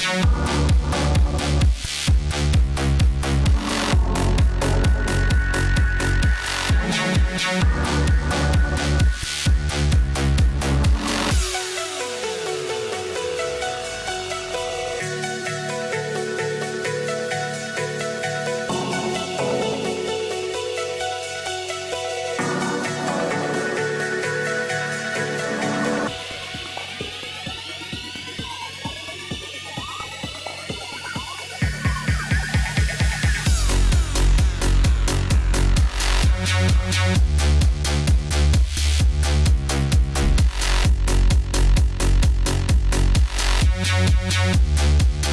Thank We'll be right back.